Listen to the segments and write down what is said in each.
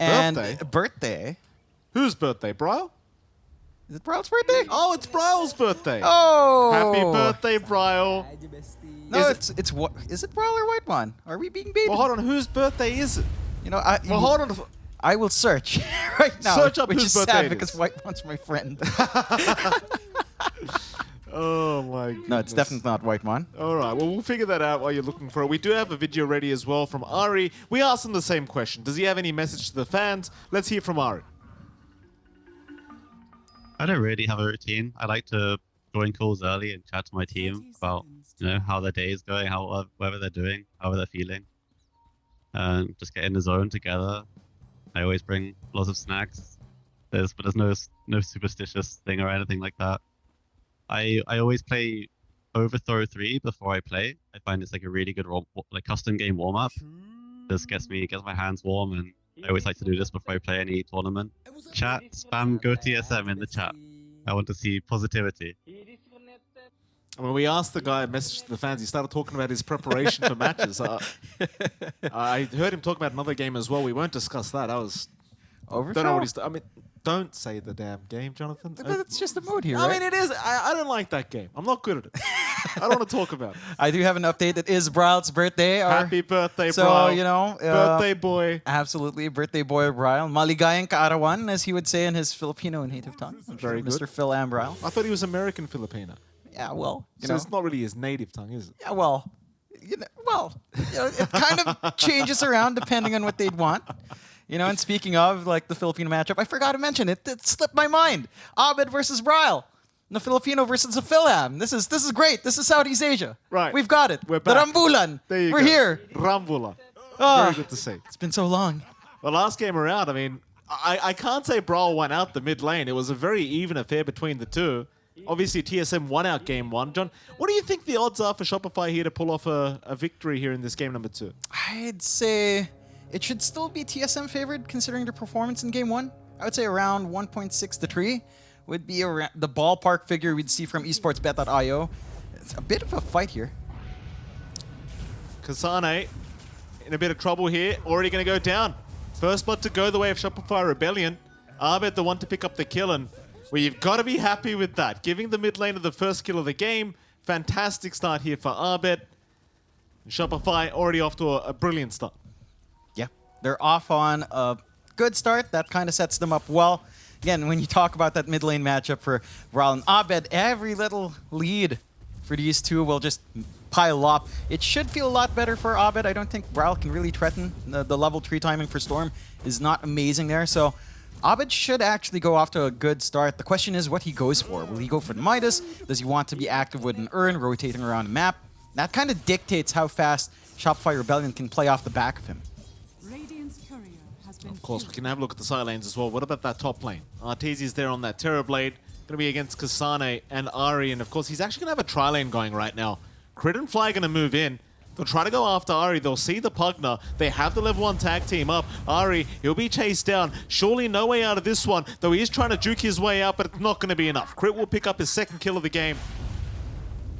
And Birthday? birthday. Whose birthday, bro? Is it Bryle's birthday? Oh, it's Bryle's birthday. Oh! Happy birthday, Bryle. No, Is it- it's it's what is it Bryle or White One? Are we being baited? Well, hold on. Whose birthday is it? you know, I Well, hold on. I will search right now. Search up which whose is birthday sad because White One's my friend. Oh my god. no, it's definitely not white wine. All right. Well, we'll figure that out while you're looking for it. We do have a video ready as well from Ari. We asked him the same question. Does he have any message to the fans? Let's hear from Ari. I don't really have a routine. I like to join calls early and chat to my team about you know how their day is going, how uh, whether they're doing, how they're feeling, and just get in the zone together. I always bring lots of snacks. There's but there's no no superstitious thing or anything like that. I I always play Overthrow three before I play. I find it's like a really good warm, like custom game warm up. This gets me gets my hands warm, and I always like to do this before I play any tournament. Chat, spam, go TSM in the chat. I want to see positivity. When we asked the guy a message to the fans, he started talking about his preparation for matches. Uh, I heard him talk about another game as well. We won't discuss that. I was Overthrow. don't know what he's. I mean, don't say the damn game, Jonathan. But it's just a mood here, I right? mean, it is. I, I don't like that game. I'm not good at it. I don't want to talk about it. I do have an update. It is Bryle's birthday. Or, Happy birthday, so bro. you know, uh, birthday boy. Absolutely, birthday boy Bryle. Maligayang kaarawan, as he would say in his Filipino native tongue. I'm sure Very good. Mr. Phil Ambryle. I thought he was American Filipino. Yeah, well, you so know. it's not really his native tongue, is it? Yeah, well, you know, well, you know, it kind of changes around depending on what they'd want. You know, and speaking of like the Filipino matchup, I forgot to mention it. It slipped my mind. Abed versus Bryle. The Filipino versus the Fil-Am. This is this is great. This is Southeast Asia. Right. We've got it. We're back. The. Rambulan. There you We're go. here. Rambula. Ah. Very good to see. It's been so long. The last game around, I mean, I, I can't say Bryle won out the mid lane. It was a very even affair between the two. Obviously, TSM won out game one. John, what do you think the odds are for Shopify here to pull off a, a victory here in this game number two? I'd say it should still be TSM favored considering their performance in game one. I would say around 1.6 to 3 would be the ballpark figure we'd see from esportsbet.io. It's a bit of a fight here. Kasane in a bit of trouble here. Already going to go down. First blood to go the way of Shopify Rebellion. Abed the one to pick up the kill, and well, you've got to be happy with that. Giving the mid lane of the first kill of the game. Fantastic start here for Abed. Shopify already off to a, a brilliant start. They're off on a good start. That kind of sets them up well. Again, when you talk about that mid lane matchup for and Abed, every little lead for these two will just pile up. It should feel a lot better for Abed. I don't think Ral can really threaten. The, the level 3 timing for Storm is not amazing there, so Abed should actually go off to a good start. The question is what he goes for. Will he go for the Midas? Does he want to be active with an Urn, rotating around the map? That kind of dictates how fast Shopify Rebellion can play off the back of him. Of course, we can have a look at the side lanes as well. What about that top lane? Arteezy's there on that Terrorblade. Going to be against Kasane and Ari. And of course, he's actually going to have a tri lane going right now. Crit and Fly going to move in. They'll try to go after Ari. They'll see the Pugna. They have the level 1 tag team up. Ari, he'll be chased down. Surely no way out of this one, though he is trying to juke his way out, but it's not going to be enough. Crit will pick up his second kill of the game.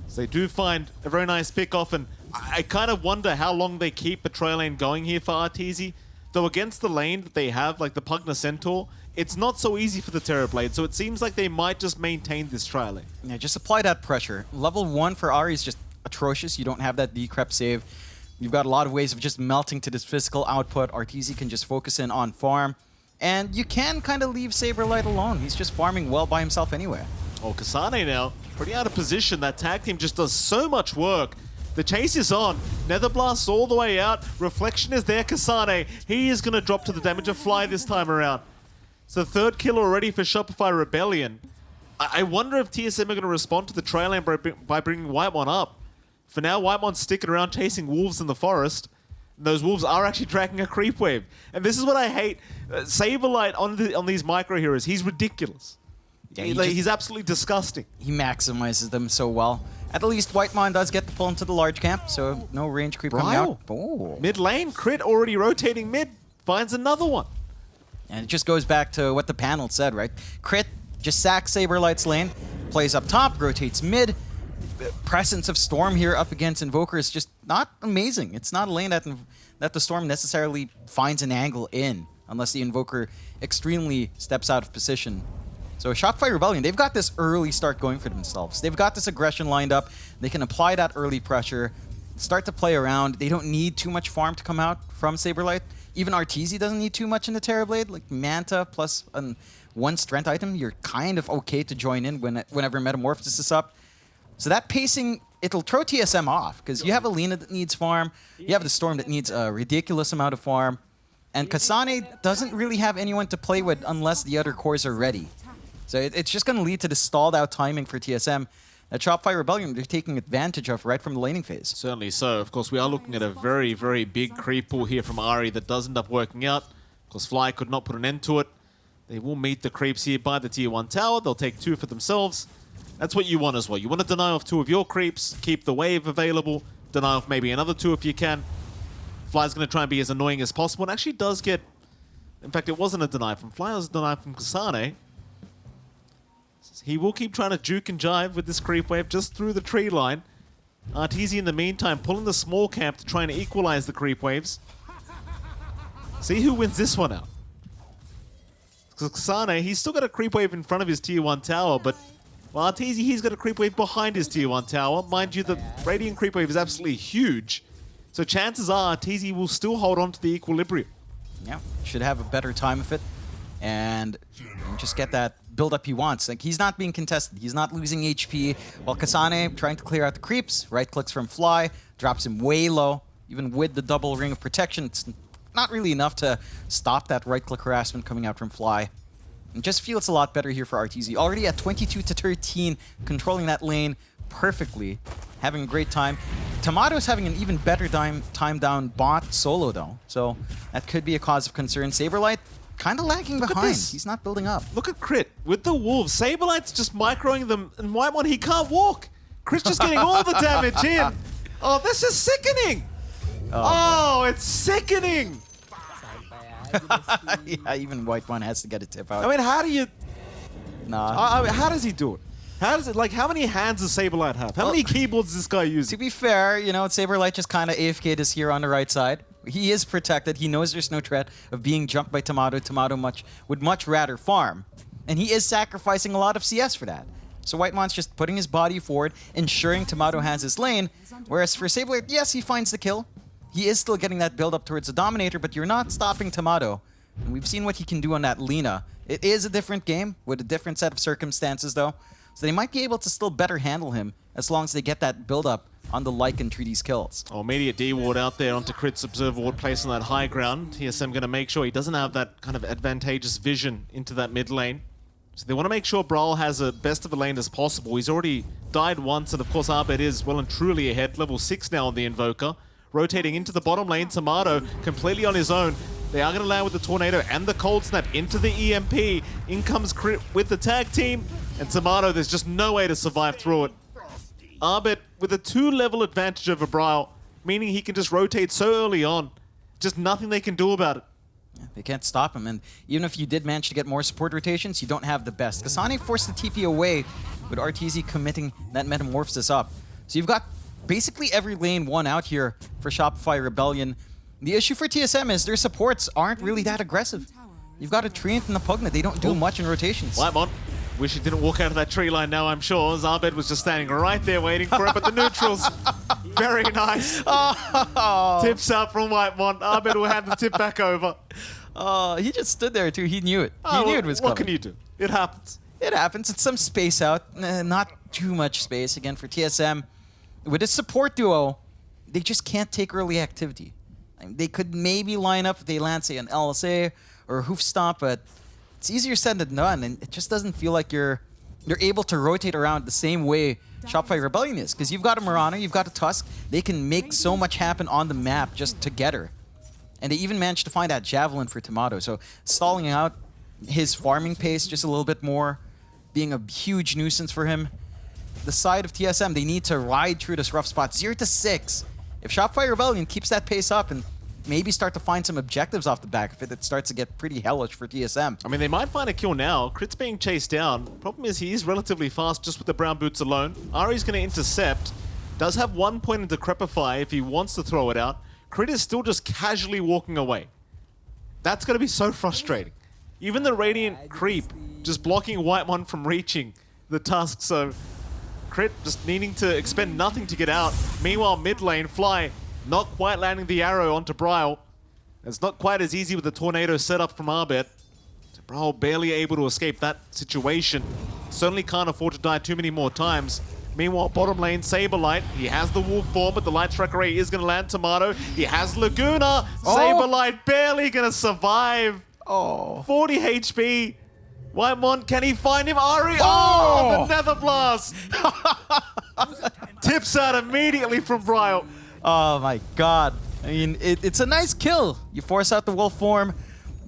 So they do find a very nice pick off, and I, I kind of wonder how long they keep the trail lane going here for Arteezy. Though against the lane that they have, like the Pugna Centaur, it's not so easy for the Terrorblade, so it seems like they might just maintain this trail lane. Yeah, just apply that pressure. Level 1 for Ari is just atrocious. You don't have that decrep save. You've got a lot of ways of just melting to this physical output. Arteezy can just focus in on farm. And you can kind of leave Saberlight alone. He's just farming well by himself anyway. Oh, Kasane now, pretty out of position. That tag team just does so much work. The chase is on. Nether Netherblast's all the way out. Reflection is there, Kasane. He is going to drop to the damage of Fly this time around. So third kill already for Shopify Rebellion. I, I wonder if TSM are going to respond to the trail by, by bringing Whitemon up. For now, Whitemon's sticking around chasing wolves in the forest. And those wolves are actually tracking a creep wave. And this is what I hate. Uh, Saberlight on, the, on these micro heroes, he's ridiculous. Yeah, He- he like, just- he's absolutely disgusting. He maximizes them so well. At least Whitemon does get the pull into the large camp, so no range creep coming out. Oh. Mid lane, crit already rotating mid, finds another one. And it just goes back to what the panel said, right? Crit just sacks Saberlight's lane, plays up top, rotates mid. The presence of Storm here up against Invoker is just not amazing. It's not a lane that that the Storm necessarily finds an angle in. unless the Invoker extremely steps out of position. So Shopify Rebellion, they've got this early start going for themselves. They've got this aggression lined up. They can apply that early pressure, start to play around. They don't need too much farm to come out from Saberlight. Even Arteezy doesn't need too much in the Terrorblade. Like Manta plus an, one strength item, you're kind of okay to join in when whenever Metamorphosis is up. So that pacing, it'll throw TSM off because you have a Lina that needs farm, you have the Storm that needs a ridiculous amount of farm, and Kasane doesn't really have anyone to play with unless the other cores are ready. So it, it's just going to lead to the stalled out timing for TSM that Shopify Rebellion they're taking advantage of right from the laning phase. Certainly so. Of course, we are looking at a very, very big creep pool here from Ari that does end up working out. Of course, Fly could not put an end to it. They will meet the creeps here by the tier 1 tower. They'll take two for themselves. That's what you want as well. You want to deny off two of your creeps, keep the wave available, deny off maybe another two if you can. Fly's going to try and be as annoying as possible. And actually does get... In fact, it wasn't a deny from Fly, it was a deny from Kasane. He will keep trying to juke and jive with this creep wave just through the tree line. Arteezy in the meantime pulling the small camp to try and equalize the creep waves. See who wins this one out. Kasane, he's still got a creep wave in front of his tier 1 tower, but well, Arteezy, he's got a creep wave behind his tier 1 tower. Mind you, the Radiant creep wave is absolutely huge. So chances are Arteezy will still hold on to the equilibrium. Yeah, should have a better time of it and just get that build-up he wants. Like, he's not being contested. He's not losing HP. While Kasane, trying to clear out the creeps, right-clicks from Fly, drops him way low. Even with the double ring of protection, it's not really enough to stop that right-click harassment coming out from Fly. It just feels a lot better here for Arteezy. Already at 22 to 13, controlling that lane perfectly, having a great time. Tomato's having an even better time, time down bot solo though, so that could be a cause of concern. Saberlight kind of lagging Look behind. He's not building up. Look at Crit with the Wolves. Saberlight's just microing them, and Whitemon, he can't walk. Crit's just getting all the damage in. Oh, this is sickening. Oh, oh it's sickening. yeah, even Whitemon has to get a tip out. I mean, how do you... nah. I I mean, how does he do it? How does it, like, how many hands does Saberlight have? How Well- many keyboards does this guy use? to be fair, you know, Saberlight just kind of AFK'd us here on the right side. He is protected. He knows there's no threat of being jumped by Tomato. Tomato much would much rather farm. And he is sacrificing a lot of CS for that. So Whitemon's just putting his body forward, ensuring Tomato has his lane. Whereas for Saberlight, yes, he finds the kill. He is still getting that build up towards the Dominator, but you're not stopping Tomato. And we've seen what he can do on that Lina. It is a different game with a different set of circumstances, though. So they might be able to still better handle him as long as they get that build up on the Lycan these kills. Oh, immediate D ward out there onto Crit's Observer ward placed on that high ground. TSM going to make sure he doesn't have that kind of advantageous vision into that mid lane. So they want to make sure Bryle has a best of a lane as possible. He's already died once, and of course Abed is well and truly ahead. Level 6 now on the Invoker. Rotating into the bottom lane, Tomato completely on his own. They are going to land with the Tornado and the Cold Snap into the EMP. In comes Crit with the tag team, and Tomato, there's just no way to survive through it. Abed with a two-level advantage over Bryle, meaning he can just rotate so early on. Just nothing they can do about it. They can't stop him, and even if you did manage to get more support rotations, you don't have the best. Kasane forced the TP away with RTZ committing that Metamorphosis up. So you've got basically every lane won out here for Shopify Rebellion. The issue for TSM is their supports aren't really that aggressive. You've got a Treant and a Pugna, they don't do Oh. much in rotations. Whitemon, wish he didn't walk out of that tree line now, I'm sure. Zarbed was just standing right there waiting for it, but the neutrals, very nice. Oh, Tips out from Whitemon. Abed will hand the tip back over. oh, he just stood there too. He knew it. He Oh, knew well, it was coming. What can you do? It happens. It happens. It's some space out. Not too much space again for TSM. With a support duo, they just can't take early activity. I mean, they could maybe line up if they land, say, an LSA or a hoof stomp, but it's easier said than done, and it just doesn't feel like you're you're able to rotate around the same way Shopify Rebellion is. Because you've got a Mirana, you've got a Tusk. They can make so much happen on the map just together. And they even managed to find that Javelin for Tomato. So stalling out his farming pace just a little bit more, being a huge nuisance for him. The side of TSM, they need to ride through this rough spot. 0 to 6. If Shopify Rebellion keeps that pace up and maybe start to find some objectives off the back of it, it starts to get pretty hellish for TSM. I mean, they might find a kill now. Crit's being chased down. Problem is, he is relatively fast just with the brown boots alone. Ari's going to intercept. Does have one point in Decrepify if he wants to throw it out. Crit is still just casually walking away. That's going to be so frustrating. Even the Radiant creep just blocking Whitemon from reaching the tusk, so Crit just needing to expend nothing to get out. Meanwhile, mid lane, Fly not quite landing the arrow onto Bryle. It's not quite as easy with the tornado setup from Abed. So Bryle barely able to escape that situation. Certainly can't afford to die too many more times. Meanwhile, bottom lane, Saberlight. He has the Wolf form, but the Light Strike Array is going to land Tomato. He has Laguna. Oh. Saberlight barely going to survive. Oh. 40 HP. Whitemon, can he find him? Ari! Oh! Oh, the Nether Blast! Tips out immediately from Bryle. Oh my god. I mean, it, it's a nice kill. You force out the wolf form,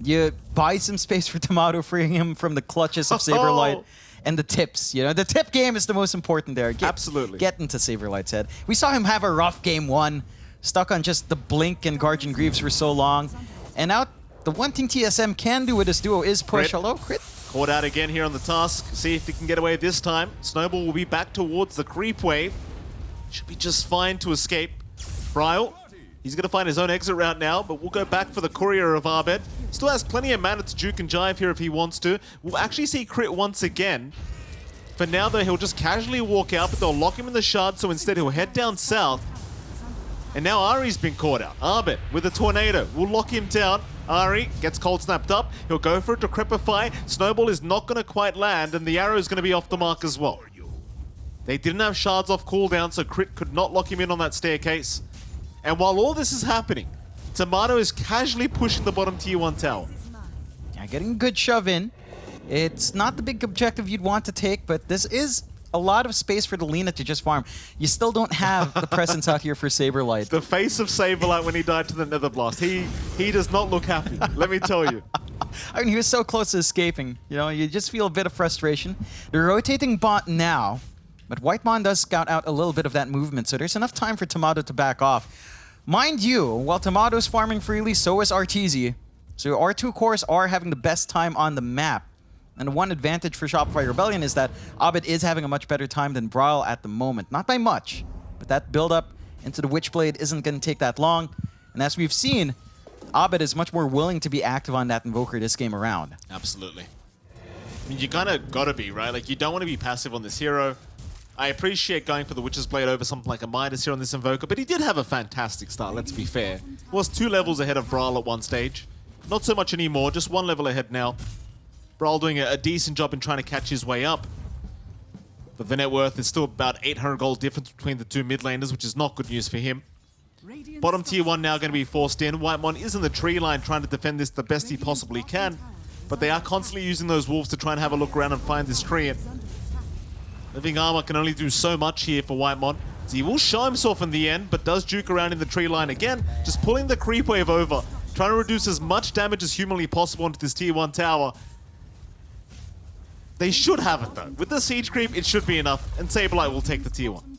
you buy some space for Tomato, freeing him from the clutches of oh. Saberlight. And the tips, you know, the tip game is the most important there. Get, Absolutely. Get into Saberlight's head. We saw him have a rough game one, stuck on just the Blink and Guardian Greaves for so long. And now, the one thing TSM can do with this duo is push. Crit. Hello, crit. Caught out again here on the Tusk. See if he can get away this time. Snowball will be back towards the creep wave. Should be just fine to escape. Bryle, he's going to find his own exit route now, but we'll go back for the Courier of Abed. Still has plenty of mana to juke and jive here if he wants to. We'll actually see Crit once again. For now, though, he'll just casually walk out, but they'll lock him in the shard, so instead he'll head down south. And now Ari's been caught out. Abed with a tornado We'll lock him down. Ari gets cold snapped up. He'll go for it to Crepify. Snowball is not going to quite land, and the arrow is going to be off the mark as well. They didn't have shards off cooldown, so Crit could not lock him in on that staircase. And while all this is happening, Tomato is casually pushing the bottom tier 1 tower. Yeah, getting a good shove in. It's not the big objective you'd want to take, but this is a lot of space for the Lina to just farm. You still don't have the presence out here for Saberlight. The face of Saberlight when he died to the Nether Blast. He he does not look happy, let me tell you. I mean, he was so close to escaping. You know, you just feel a bit of frustration. They're rotating bot now, but White Whitemon does scout out a little bit of that movement, so there's enough time for Tomato to back off. Mind you, while Tomato's farming freely, so is Arteezy. So our two cores are having the best time on the map. And one advantage for Shopify Rebellion is that Abed is having a much better time than Bryle at the moment. Not by much, but that build-up into the Witchblade isn't going to take that long. And as we've seen, Abed is much more willing to be active on that Invoker this game around. Absolutely. I mean, you kind of gotta be, right? Like, you don't want to be passive on this hero. I appreciate going for the Witch's Blade over something like a Midas here on this Invoker, but he did have a fantastic start, let's be fair. Was two levels ahead of Bryle at one stage. Not so much anymore, just one level ahead now. Bryle doing a, a decent job in trying to catch his way up. But the net worth is still about 800 gold difference between the two mid laners, which is not good news for him. Bottom tier 1 now going to be forced in. White Whitemon is in the tree line trying to defend this the best he possibly can. But they are constantly using those wolves to try and have a look around and find this tree. And Living Armor can only do so much here for Whitemon. He will show himself in the end, but does juke around in the tree line again, just pulling the creep wave over, trying to reduce as much damage as humanly possible onto this tier 1 tower. They should have it though. With the siege creep, it should be enough, and Saberlight will take the tier 1.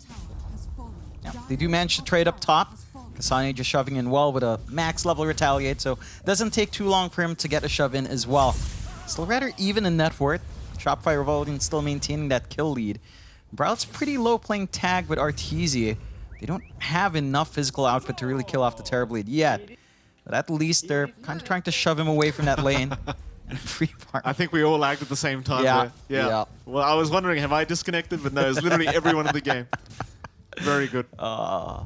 Yeah, they do manage to trade up top. Kasane just shoving in well with a max level retaliate, so doesn't take too long for him to get a shove in as well. Still rather even in net worth. Shopify Rebellion still maintaining that kill lead. Browt's pretty low playing tag with Arteezy. They don't have enough physical output to really kill off the Terrorblade yet. But at least they're kind of trying to shove him away from that lane. and free farm. I think we all lagged at the same time Yeah. Yeah. yeah. Well, I was wondering, have I disconnected? But no, it's literally everyone in the game. Very good. Uh,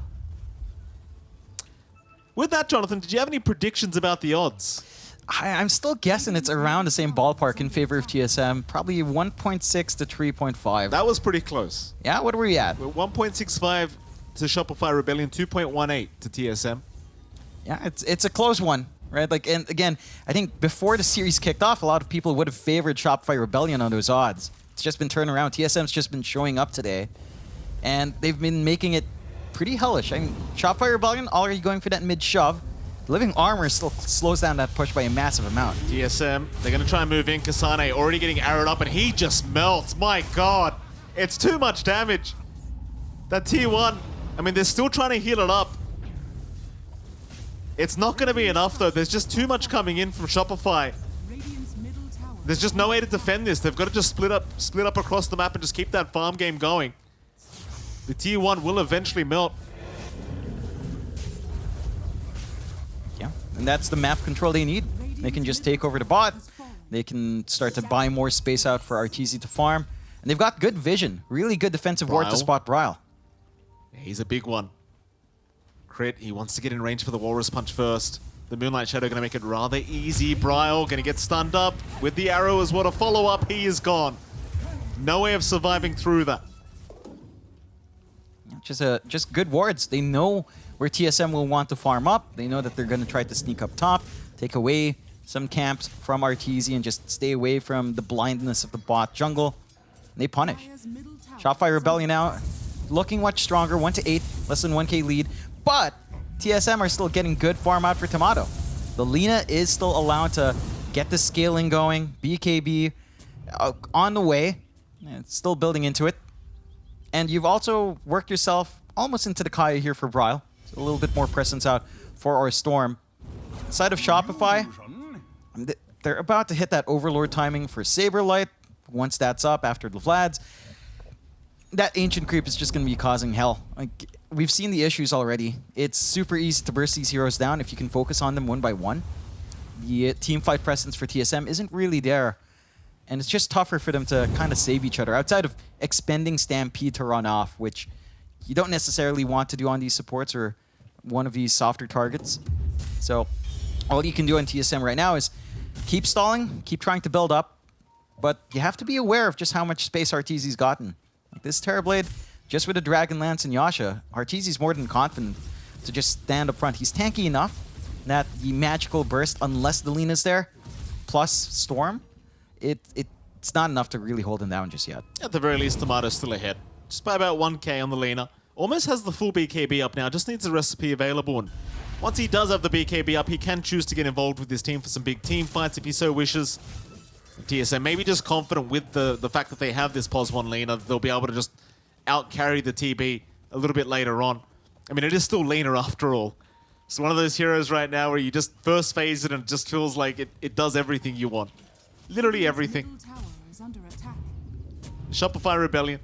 With that, Jonathan, did you have any predictions about the odds? I, I'm still guessing it's around the same ballpark in favor of TSM. Probably 1.6 to 3.5. That was pretty close. Yeah, what were we at? 1.65 to Shopify Rebellion, 2.18 to TSM. Yeah, it's it's a close one, right? Like, and again, I think before the series kicked off, a lot of people would have favored Shopify Rebellion on those odds. It's just been turned around. TSM's just been showing up today, and they've been making it pretty hellish. I mean, Shopify Rebellion already going for that mid shove. Living Armor still slows down that push by a massive amount. TSM, they're going to try and move in. Kasane already getting arrowed up, and he just melts. My god. It's too much damage. That T1, I mean, they're still trying to heal it up. It's not going to be enough, though. There's just too much coming in from Shopify. Radiant's middle tower There's just no way to defend this. They've got to just split up, split up across the map and just keep that farm game going. The T1 will eventually melt. Yeah, and that's the map control they need. They can just take over the bot. They can start to buy more space out for Arteezy to farm. And they've got good vision. Really good defensive ward to spot Bryle. He's a big one. Crit, he wants to get in range for the Walrus Punch first. The Moonlight Shadow going to make it rather easy. Bryle going to get stunned up with the arrow as what a follow-up. He is gone. No way of surviving through that. Just uh, just good wards. They know where TSM will want to farm up. They know that they're going to try to sneak up top, take away some camps from Arteezy, and just stay away from the blindness of the bot jungle. They punish. Shopify Rebellion now, looking much stronger, 1 to 8, less than 1k lead. But TSM are still getting good farm out for Tomato. The Lina is still allowed to get the scaling going. BKB uh, on the way, it's still building into it. And you've also worked yourself almost into the Kaya here for Bryle. A little bit more presence out for our Storm. Side of Shopify, they're about to hit that Overlord timing for Saberlight. Once that's up after the Vlads, that ancient creep is just going to be causing hell. Like we've seen the issues already. It's super easy to burst these heroes down if you can focus on them one by one. The uh, team fight presence for TSM isn't really there, and it's just tougher for them to kind of save each other outside of expending Stampede to run off, which you don't necessarily want to do on these supports or one of these softer targets. So all you can do on TSM right now is keep stalling, keep trying to build up, but you have to be aware of just how much space Arteezy's gotten. Like this Terrorblade, just with a Dragon Lance and Yasha, Arteezy's more than confident to just stand up front. He's tanky enough that the magical burst, unless the lean is there, plus Storm, it, it it's not enough to really hold him down just yet. At the very least, Tomato's still ahead. Just by about 1k on the Lina. Almost has the full BKB up now, just needs a recipe available. And once he does have the BKB up, he can choose to get involved with his team for some big team fights if he so wishes. TSM maybe just confident with the, the fact that they have this POS 1 Lina, they'll be able to just out-carry the TB a little bit later on. I mean, it is still Lina after all. It's one of those heroes right now where you just first phase it and it just feels like it, it does everything you want. Literally everything. middle tower is under attack. Shopify Rebellion.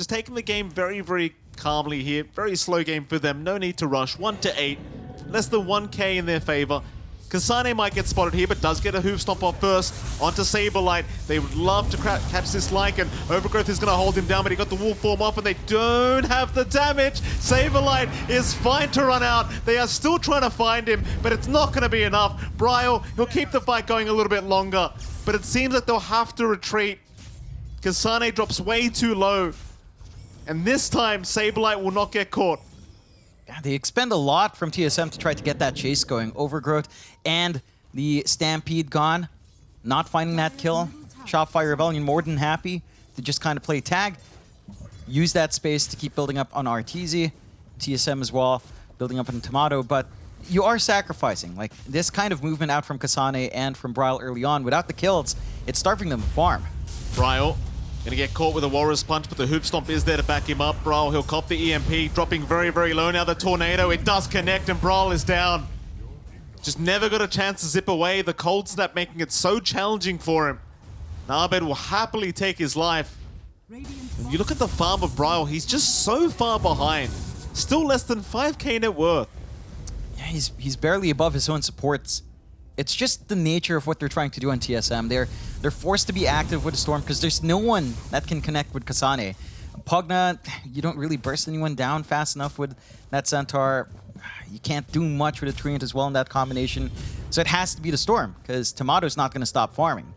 Just taking the game very, very calmly here. Very slow game for them. No need to rush. 1 to 8. Less than 1k in their favor. Kasane might get spotted here, but does get a hoof stomp off first. Onto Saberlight. They would love to catch this Lycan. Overgrowth is going to hold him down, but he got the wolf form off, and they don't have the damage. Saberlight is fine to run out. They are still trying to find him, but it's not going to be enough. Bryle, he'll keep the fight going a little bit longer, but it seems like they'll have to retreat. Kasane drops way too low. And this time, Saberlight will not get caught. Yeah, They expend a lot from TSM to try to get that chase going. Overgrowth and the Stampede gone. Not finding that kill. Shopify Rebellion more than happy to just kind of play tag. Use that space to keep building up on Arteezy. TSM as well, building up on Tomato. But you are sacrificing. Like, this kind of movement out from Kasane and from Bryle early on, without the kills, it's starving them farm. Bryle gonna get caught with a Walrus Punch, but the Hoof Stomp is there to back him up. Bryle, he'll cop the EMP, dropping very, very low. Now the Tornado, it does connect, and Bryle is down. Just never got a chance to zip away. The Cold Snap making it so challenging for him. Narbed will happily take his life. Radiant You look at the farm of Bryle, he's just so far behind. Still less than 5k net worth. Yeah, he's he's barely above his own supports. It's just the nature of what they're trying to do on TSM. They're they're forced to be active with the Storm because there's no one that can connect with Kasane. Pugna, you don't really burst anyone down fast enough with that Centaur. You can't do much with a Treant as well in that combination. So it has to be the Storm because Tomato's not going to stop farming.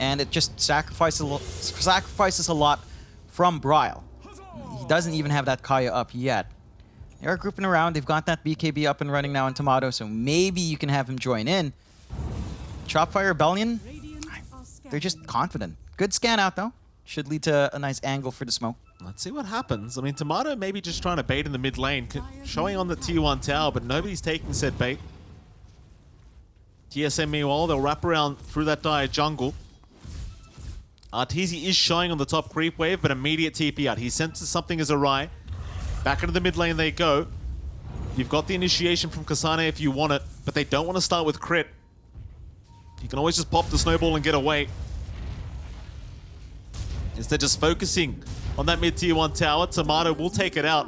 And it just sacrifices a, sacrifices a lot from Bryle. He doesn't even have that Kaya up yet. They are grouping around. They've got that BKB up and running now in Tomato, so maybe you can have him join in. Shopify Rebellion, they're just confident. Good scan out, though. Should lead to a nice angle for the smoke. Let's see what happens. I mean, Tomato maybe just trying to bait in the mid lane, showing on the T1 tower, but nobody's taking said bait. TSM meanwhile, they'll wrap around through that dire jungle. Arteezy is showing on the top creep wave, but immediate TP out. He senses something is awry. Back into the mid lane they go. You've got the initiation from Kasane if you want it, but they don't want to start with crit. You can always just pop the snowball and get away. Instead, just focusing on that mid tier 1 tower, Tomato will take it out.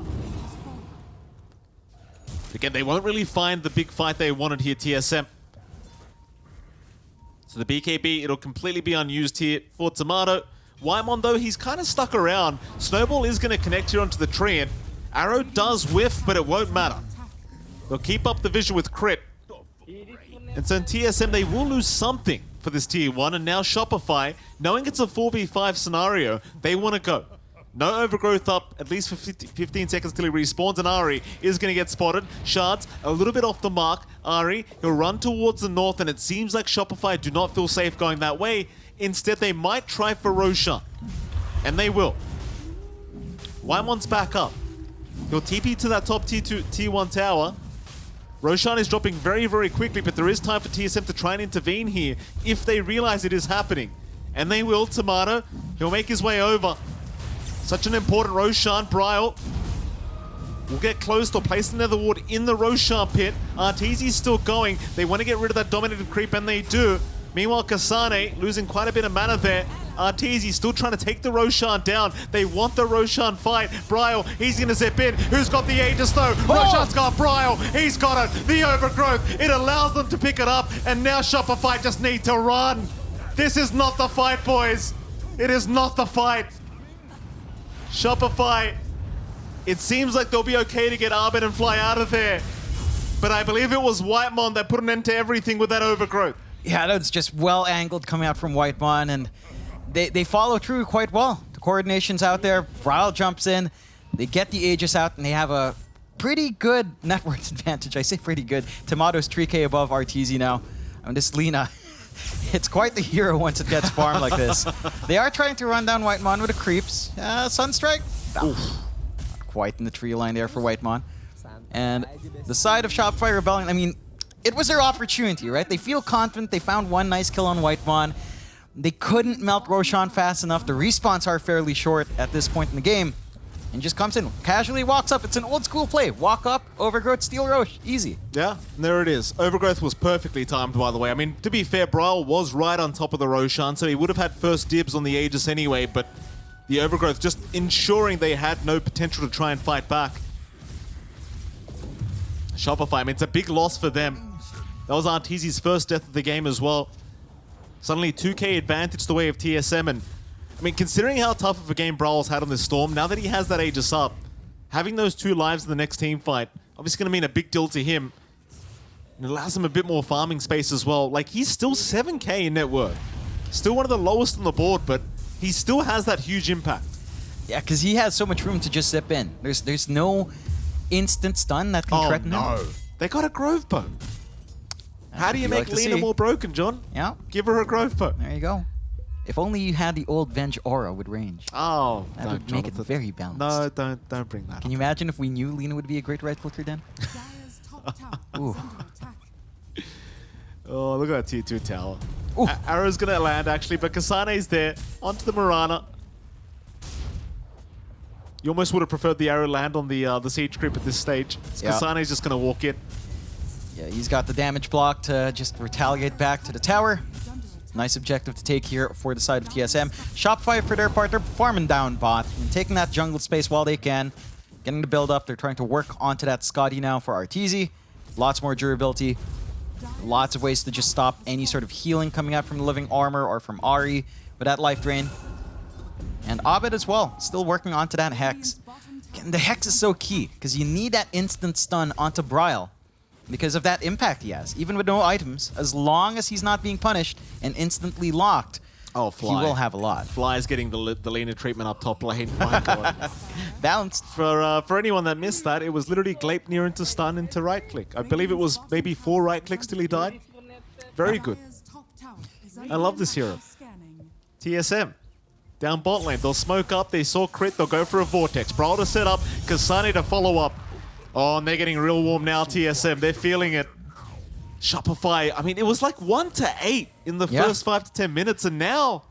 Again, they won't really find the big fight they wanted here, TSM. So the BKB, it'll completely be unused here for Tomato. Whitemon, though, he's kind of stuck around. Snowball is going to connect here onto the tree, and Arrow does whiff, but it won't matter. They'll keep up the vision with crit. And so in TSM, they will lose something for this tier 1, and now Shopify, knowing it's a 4v5 scenario, they want to go. No overgrowth up, at least for 50 15 seconds till he respawns, and Ari is going to get spotted. Shards, a little bit off the mark. Ari, he'll run towards the north, and it seems like Shopify do not feel safe going that way. Instead, they might try for Roshan. And they will. Whitemon's back up. He'll TP to that top tier 2, tier 1 tower. Roshan is dropping very, very quickly, but there is time for TSM to try and intervene here if they realize it is happening. And they will, Tomato. He'll make his way over. Such an important Roshan. Bryle will get close. They'll place the Nether Ward in the Roshan pit. Arteezy's still going. They want to get rid of that dominated creep, and they do. Meanwhile, Kasane losing quite a bit of mana there. Arteezy still trying to take the Roshan down. They want the Roshan fight. Bryle, he's going to zip in. Who's got the Aegis though? Oh! Roshan's got Bryle. He's got it. The overgrowth. It allows them to pick it up. And now Shopify just need to run. This is not the fight, boys. It is not the fight. Shopify, it seems like they'll be okay to get Abed and fly out of there. But I believe it was Whitemon that put an end to everything with that overgrowth. Yeah, that was just well angled coming out from Whitemon, and they, they follow through quite well. The coordination's out there. Ryle jumps in. They get the Aegis out, and they have a pretty good net worth advantage. I say pretty good. Tomato's 3k above RTZ now. I mean, this Lina, it's quite the hero once it gets farmed like this. They are trying to run down Whitemon with the creeps. Uh, Sunstrike, not quite in the tree line there for Whitemon. And the side of Shopify Rebellion, I mean, it was their opportunity, right? They feel confident. They found one nice kill on Whitemon. They couldn't melt Roshan fast enough. The respawns are fairly short at this point in the game. And just comes in, casually walks up. It's an old school play. Walk up, overgrowth, steal Rosh. Easy. Yeah, there it is. Overgrowth was perfectly timed, by the way. I mean, to be fair, Bryle was right on top of the Roshan, so he would have had first dibs on the Aegis anyway, but the Overgrowth just ensuring they had no potential to try and fight back. Shopify, I mean, it's a big loss for them. That was Arteezy's first death of the game as well. Suddenly 2k advantage the way of TSM, and I mean, considering how tough of a game Bryle's had on this Storm, now that he has that Aegis up, having those two lives in the next team fight, obviously going to mean a big deal to him. It allows him a bit more farming space as well. Like, he's still 7k in net worth. Still one of the lowest on the board, but he still has that huge impact. Yeah, because he has so much room to just zip in. There's there's no instant stun that can Oh, threaten him. no. They got a Grove Bow. How do you you make like Lina more broken, John? Yeah, Give her a Grove Bow. there you go. If only you had the old Venge aura with range. Oh, That no, would make it very balanced. No, don't don't bring that Can you imagine if we knew Lina would be a great right clicker then? Dire's top tower Ooh. is under attack. Oh, look at that tier 2 tower. Arrow's gonna land actually, but Kasane's there. Onto the Mirana. You almost would have preferred the arrow land on the uh, the siege creep at this stage. Yeah. Kasane's just gonna walk in. Yeah, he's got the damage block to just retaliate back to the tower. Nice objective to take here for the side of TSM. Shopify, for their part, they're farming down bot and taking that jungle space while they can. Getting the build up. They're trying to work onto that Skadi now for Arteezy. Lots more durability. Lots of ways to just stop any sort of healing coming out from the living armor or from Ari with that life drain. And Abed as well, still working onto that Hex. Again, the Hex is so key because you need that instant stun onto Bryle because of that impact he has. Even with no items, as long as he's not being punished and instantly locked, Oh, Fly. he will have a lot. Fly is getting the, the Lina treatment up top lane. My god. Balanced. For uh, for anyone that missed that, it was literally Gleipnir into stun into right click. I believe it was maybe four right clicks till he died. Very good. Dire's top tower is I love this hero. TSM. Down bot lane. They'll smoke up. They saw crit. They'll go for a vortex. Bryle to set up. Kasane to follow up. Oh, and they're getting real warm now, TSM. They're feeling it. Shopify. I mean, it was like 1 to 8 in the Yeah. first 5 to 10 minutes. And now,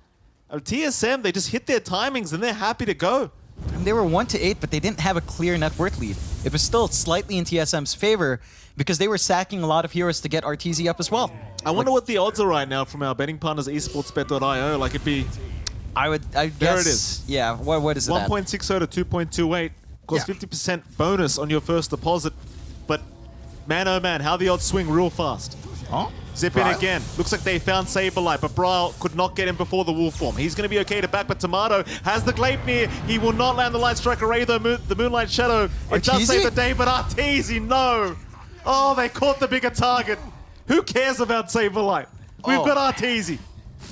uh, TSM, they just hit their timings and they're happy to go. And they were 1 to 8, but they didn't have a clear net worth lead. It was still slightly in TSM's favor because they were sacking a lot of heroes to get RTZ up as well. I wonder what the odds are right now from our betting partners, esportsbet.io. Like, it'd be I would, I There guess. it is. Yeah, what, what is it 1.60 to 2.28. Costs Yeah. 50% bonus on your first deposit. But man, oh man, how the odds swing real fast. Oh, Zip in again. Looks like they found Saberlight, but Bryle could not get him before the wolf form. He's going to be okay to back, but Tomato has the Gleipnir. He will not land the Light Strike Array, though. Moon, the Moonlight Shadow. It does Arteezy? save the day, but Arteezy, no. Oh, they caught the bigger target. Who cares about Saberlight? We've Oh. got Arteezy.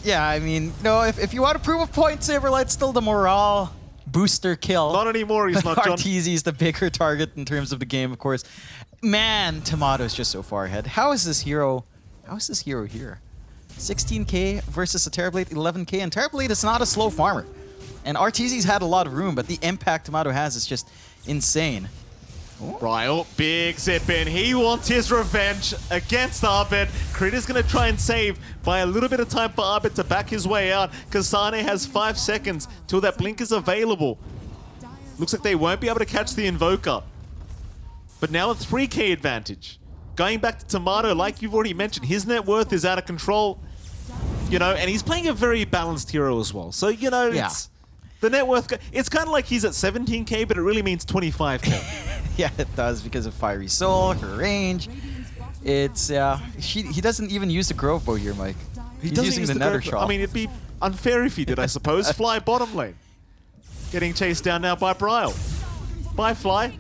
Yeah, I mean, no, if, if you want to prove a point, Saberlight's still the morale booster kill. Not anymore, he's not, John. Arteezy's the bigger target in terms of the game, of course. Man, Tomato's just so far ahead. How is this hero? How is this hero here? 16k versus a Terrorblade 11k, and Terrorblade is not a slow farmer. And Arteezy's had a lot of room, but the impact Tomato has is just insane. Bryle, oh, big zip in. He wants his revenge against Abed. Crit is going to try and save by a little bit of time for Abed to back his way out. Kasane has five seconds till that blink is available. Looks like they won't be able to catch the Invoker. But now a 3k advantage. Going back to Tomato, like you've already mentioned, his net worth is out of control. You know, and he's playing a very balanced hero as well. So, you know, Yeah. it's the net worth... It's kind of like he's at 17k, but it really means 25k. yeah, it does because of Fiery Soul, her range. It's uh, she, he doesn't even use the Grove Bow here, Mike. He He's using use the, the Nether I mean, it'd be unfair if he did, I suppose. Fly bottom lane. Getting chased down now by Bryle. Bye, Fly.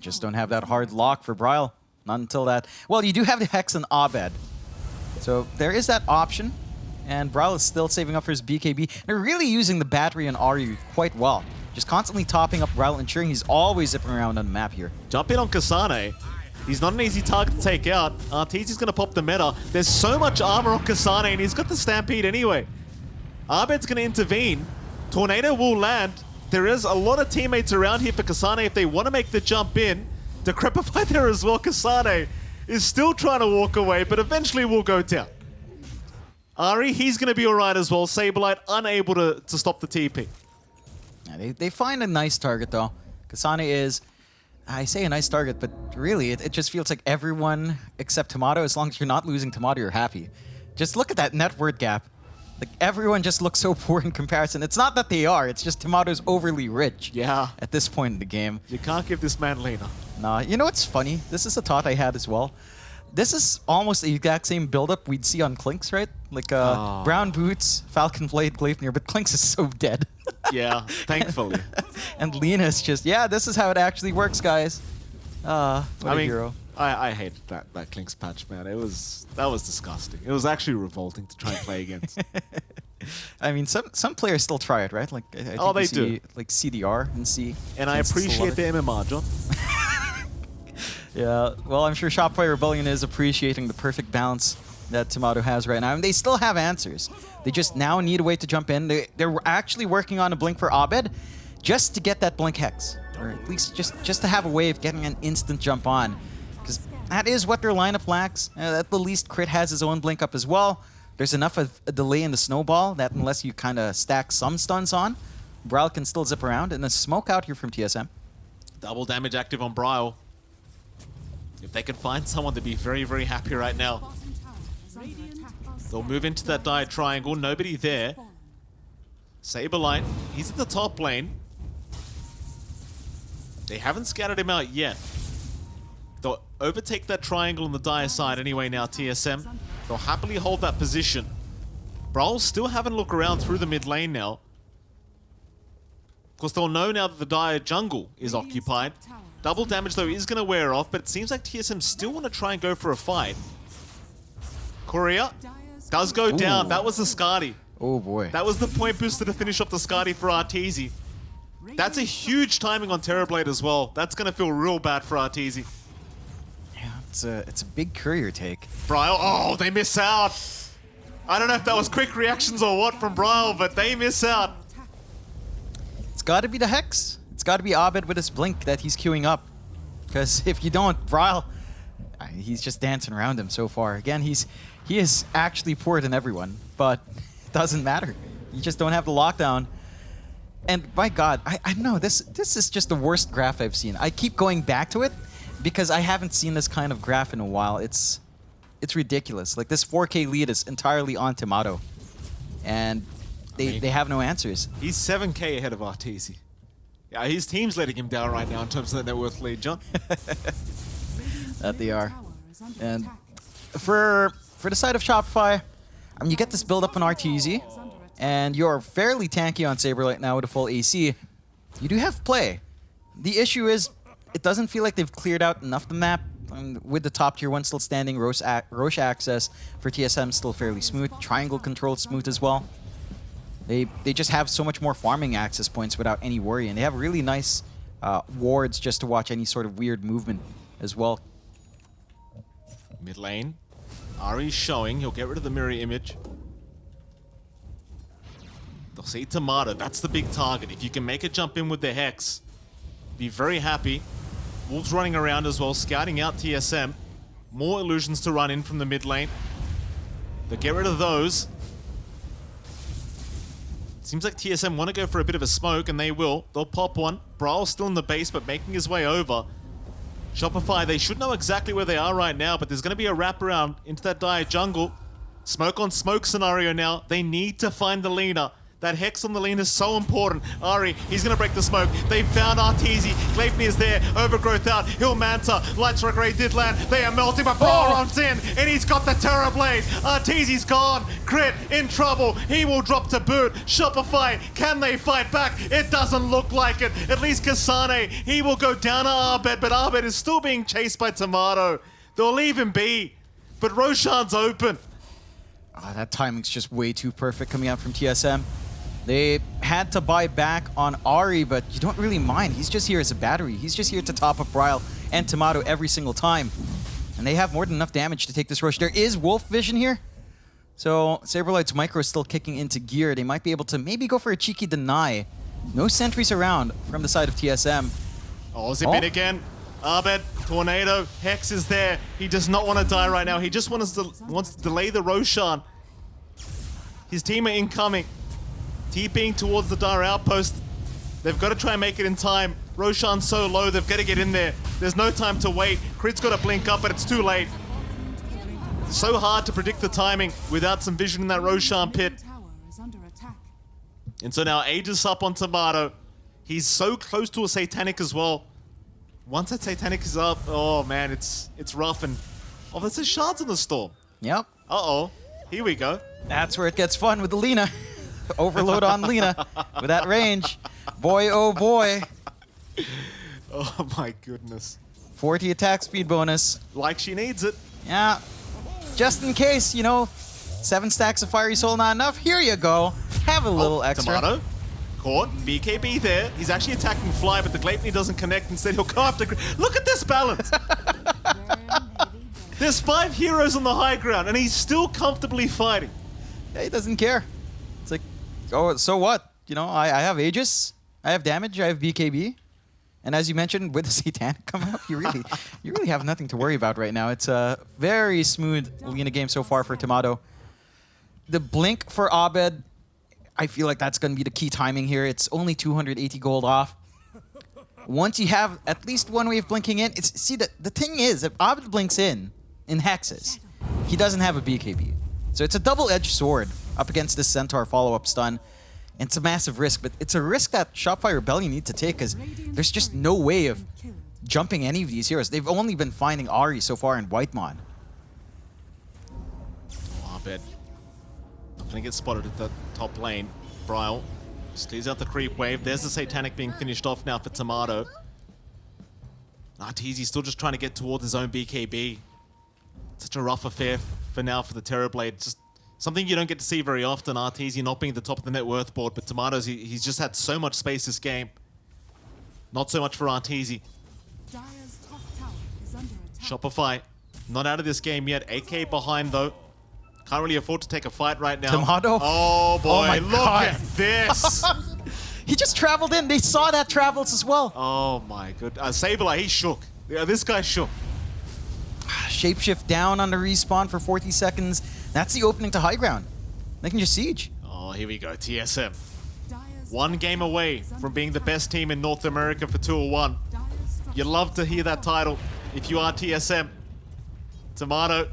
Just don't have that hard lock for Bryle. Not until that. Well, you do have the Hex and Abed. So there is that option. And Bryle is still saving up for his BKB. They're really using the battery and Aru quite well. Just constantly topping up Bryle, ensuring he's always zipping around on the map here. Jump in on Kasane. He's not an easy target to take out. Arteezy's going to pop the meta. There's so much armor on Kasane, and he's got the Stampede anyway. Abed's going to intervene. Tornado will land. There is a lot of teammates around here for Kasane if they want to make the jump in. Decrepify there as well. Kasane is still trying to walk away, but eventually will go down. Ari, he's going to be alright as well. Saberlight unable to, to stop the TP. Yeah, they, they find a nice target though. Kasane is, I say a nice target, but really it, it just feels like everyone except Tomato, as long as you're not losing Tomato, you're happy. Just look at that net worth gap. Like everyone just looks so poor in comparison. It's not that they are, it's just Tomato's overly rich. Yeah. At this point in the game. You can't give this man Lina. Nah, you know what's funny? This is a thought I had as well. This is almost the exact same build-up we'd see on Clinkz, right? Like uh, Oh. brown boots, Falcon Blade, Gleipnir, but Clinkz is so dead. Yeah, thankfully. and Lina's just, yeah, this is how it actually works, guys. Uh, what I a mean, hero. I, I hated that that Clinkz patch, man. It was that was disgusting. It was actually revolting to try and play against. I mean, some some players still try it, right? Like, I, I Oh, they see, do. Like CDR and C. and I appreciate the the MMR, John. Yeah, well, I'm sure Shopify Rebellion is appreciating the perfect balance that Tomato has right now, and they still have answers. They just now need a way to jump in. They, they're actually working on a blink for Abed, just to get that blink hex, or at least just just to have a way of getting an instant jump on, because that is what their lineup lacks. Uh, at the least, Crit has his own blink up as well. There's enough of a delay in the snowball that unless you kind of stack some stuns on, Bryle can still zip around, and a smoke out here from TSM. Double damage active on Bryle. If they can find someone to be very, very happy right now, they'll move into that dire triangle. Nobody there. Saberlight, he's at the top lane. They haven't scattered him out yet. They'll overtake that triangle on the dire side anyway now, TSM. They'll happily hold that position. Bryle still having a look around through the mid lane now. Of course, they'll know now that the dire jungle is occupied. Double damage, though, is going to wear off, but it seems like TSM still want to try and go for a fight. Courier does go down. That was the Skadi. Oh boy. That was the point booster to finish off the Skadi for Arteezy. That's a huge timing on Terrorblade as well. That's going to feel real bad for Arteezy. Yeah, it's a it's a big courier take. Bryle, oh, they miss out. I don't know if that was quick reactions or what from Bryle, but they miss out. It's got to be the hex. Got to be Abed with his blink that he's queuing up. Because if you don't, Bryle, uh, he's just dancing around him so far. Again, he's he is actually poorer than everyone, but it doesn't matter. You just don't have the lockdown. And my God, I, I know. This this is just the worst graph I've seen. I keep going back to it because I haven't seen this kind of graph in a while. It's it's ridiculous. Like this 4K lead is entirely on Tomato, and they mean- they have no answers. He's 7k ahead of Arteezy. Yeah, his team's letting him down right now in terms of the net worth lead, John. That they are. And for for the side of Shopify, I mean, you get this build up on RTZ, and you're fairly tanky on Saberlight now with a full AC. You do have play. The issue is, it doesn't feel like they've cleared out enough the map. Um, with the top tier one still standing, Rosh, ac Rosh access for TSM still fairly smooth. Triangle control smooth as well. They they just have so much more farming access points without any worry, and they have really nice uh, wards just to watch any sort of weird movement as well. Mid lane. Ari's showing. He'll get rid of the mirror image. They'll see Timado. That's the big target. If you can make a jump in with the Hex, be very happy. Wolves running around as well, scouting out TSM. More illusions to run in from the mid lane. They'll get rid of those. Seems like TSM want to go for a bit of a smoke, and they will. They'll pop one. Brawl's still in the base, but making his way over. Shopify, they should know exactly where they are right now, but there's going to be a wraparound into that dire jungle. Smoke on smoke scenario now. They need to find the leader. That Hex on the lane is so important. Ari, he's going to break the smoke. They found Arteezy. Gleipnir is there. Overgrowth out. Hill Manta. Light Strike Array did land. They are melting, but Brawl runs in, and he's got the Terrorblade. Arteezy's gone. Crit in trouble. He will drop to boot. Shopify, can they fight back? It doesn't look like it. At least Kasane, he will go down to Abed, but Abed is still being chased by Timado. They'll leave him be. But Roshan's open. Ah, that timing's just way too perfect coming out from TSM. They had to buy back on Ari, but you don't really mind. He's just here as a battery. He's just here to top up Bryle and Timado every single time. And they have more than enough damage to take this Rosh. There is Wolf Vision here. So Saberlight's micro is still kicking into gear. They might be able to maybe go for a cheeky deny. No sentries around from the side of TSM. Oh, zip Oh. in again. Abed, Tornado, Hex is there. He does not want to die right now. He just wants to, wants to delay the Roshan. His team are incoming. TPing towards the Dire Outpost. They've got to try and make it in time. Roshan's so low, they've got to get in there. There's no time to wait. Crit's got to blink up, but it's too late. So hard to predict the timing without some vision in that Roshan pit. Tower is under attack. And so now Aegis up on Timado. He's so close to a Satanic as well. Once that Satanic is up, oh man, it's it's rough and... Oh, there's a shards in the storm. Yep. Uh-oh. Here we go. That's where it gets fun with the Lina. Overload on Lina with that range. Boy, oh boy. Oh my goodness. 40 attack speed bonus. Like she needs it. Yeah. Just in case, you know, seven stacks of Fiery Soul not enough, here you go. Have a little Oh, extra. Timado. Caught. BKB there. He's actually attacking Fly, but the Gleipnir doesn't connect. And instead, he'll go after... Gr- Look at this balance! There's five heroes on the high ground, and he's still comfortably fighting. Yeah, he doesn't care. Oh, so what? You know, I, I have Aegis, I have damage, I have BKB. And as you mentioned, with the Satanic coming up, you really, you really have nothing to worry about right now. It's a very smooth Lina game so far for Timado. The blink for Abed, I feel like that's going to be the key timing here. It's only 280 gold off. Once you have at least one wave blinking in, it's see the the thing is if Abed blinks in in hexes, he doesn't have a BKB. So it's a double-edged sword up against this Centaur follow-up stun. And it's a massive risk, but it's a risk that Shopify Rebellion need to take because there's just no way of jumping any of these heroes. They've only been finding Ari so far in Whitemon. Oh, I bet. Not gonna get spotted at the top lane. Bryle clears out the creep wave. There's the Satanic being finished off now for Timado. Arteezy still just trying to get towards his own BKB. Such a rough affair for now for the Terrorblade. Just something you don't get to see very often. Arteezy not being at the top of the net worth board, but Timado's, he, he's just had so much space this game. Not so much for Arteezy. Dire's top tower is under attack. Shopify, not out of this game yet. AK behind though. Can't really afford to take a fight right now. Timado? Oh boy, my look God. at this. He just traveled in. They saw that travels as well. oh my good. Uh, Sableye, he shook. Yeah, this guy shook. Shapeshift down on the respawn for 40 seconds. That's the opening to high ground. Can just siege. Oh, here we go. TSM. One game away from being the best team in North America for 201. Dire's structure You love to hear that title if you are TSM. Timado,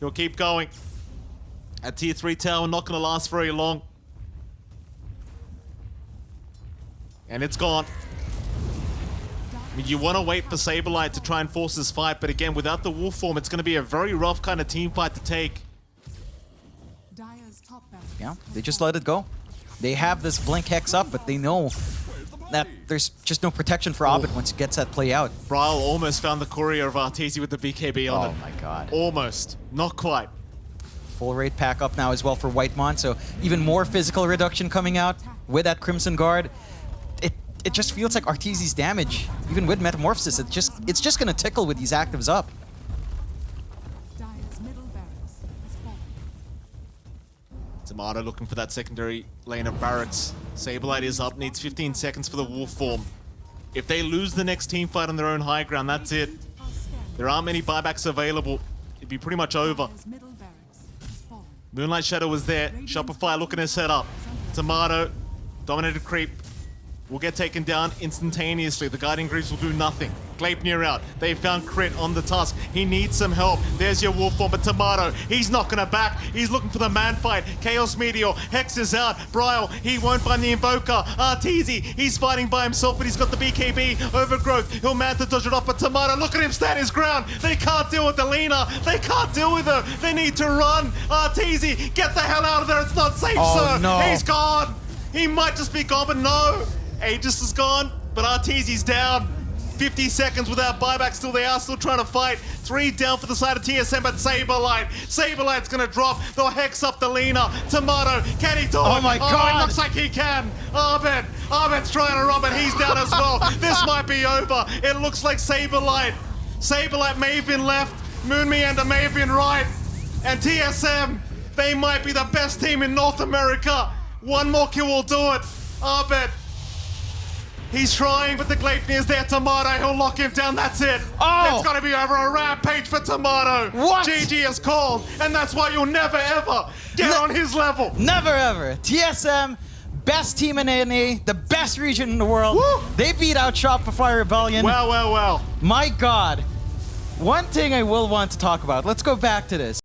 you'll keep going. At tier 3 tower, not going to last very long. And it's gone. I mean, you want to wait for Saberlight to try and force this fight, but again, without the wolf form, it's going to be a very rough kind of team fight to take. Dire's top barracks Yeah, they just let it go. They have this blink hex up, but they know that there's just no protection for Abed oh. once he gets that play out. Bryle almost found the courier of Arteezy with the BKB on it. Oh my god. Almost. Not quite. Full rate pack up now as well for Whitemon, so even more physical reduction coming out with that Crimson Guard. It it just feels like Arteezy's damage, even with Metamorphosis, it just it's just gonna tickle with these actives up. Timado looking for that secondary lane of barracks. Saberlight is up, needs 15 seconds for the wolf form. If they lose the next team fight on their own high ground, that's it. There aren't many buybacks available. It'd be pretty much over. Moonlight Shadow was there. Shopify looking to set up. Timado, dominated creep. Will get taken down instantaneously. The Guardian Greaves will do nothing. Gleipnir out. They found Crit on the tusk. He needs some help. There's your wolf form, but Timado, he's not gonna back. He's looking for the man fight. Chaos Meteor, Hex is out. Bryle, he won't find the Invoker. Arteezy, he's fighting by himself, but he's got the BKB. Overgrowth, he'll man to dodge it off, but Timado, look at him stand his ground. They can't deal with the Lina. They can't deal with her. They need to run. Arteezy, get the hell out of there. It's not safe, Oh, sir. no. He's gone. He might just be gone, but no. Aegis is gone, but Arteezy's down. 50 seconds without buyback still. They are still trying to fight. Three down for the side of TSM, but Saberlight. Saberlight's gonna drop. They'll hex up the Lina. Timado, can he do oh it? Oh my Oh, God. it looks like he can. Abed. Abed's trying to rob but He's down as well. this might be over. It looks like Saberlight. Saberlight may have been left. MoonMeander may have been right. And TSM, they might be the best team in North America. One more kill will do it. Abed. He's trying, but the Gleipnir's there. Timado, he'll lock him down. That's it. Oh. It's gonna be over. A rampage for Timado. What? GG is called, and that's why you'll never ever get No. on his level. Never ever. TSM, best team in NA, the best region in the world. Woo. They beat out Shopify Rebellion. Well, well, well. My god. One thing I will want to talk about. Let's go back to this.